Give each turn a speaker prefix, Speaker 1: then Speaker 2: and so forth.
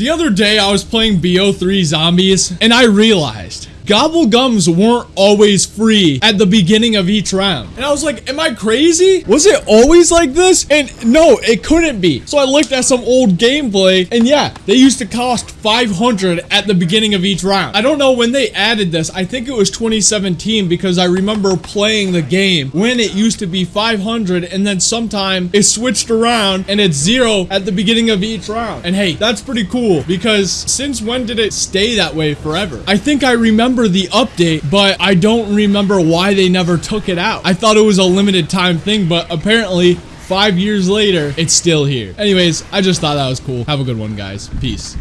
Speaker 1: The other day I was playing BO3 Zombies and I realized gobble gums weren't always free at the beginning of each round. And I was like, am I crazy? Was it always like this? And no, it couldn't be. So I looked at some old gameplay and yeah, they used to cost 500 at the beginning of each round. I don't know when they added this. I think it was 2017 because I remember playing the game when it used to be 500 and then sometime it switched around and it's zero at the beginning of each round. And hey, that's pretty cool because since when did it stay that way forever? I think I remember remember the update, but I don't remember why they never took it out. I thought it was a limited time thing, but apparently five years later, it's still here. Anyways, I just thought that was cool. Have a good one, guys. Peace.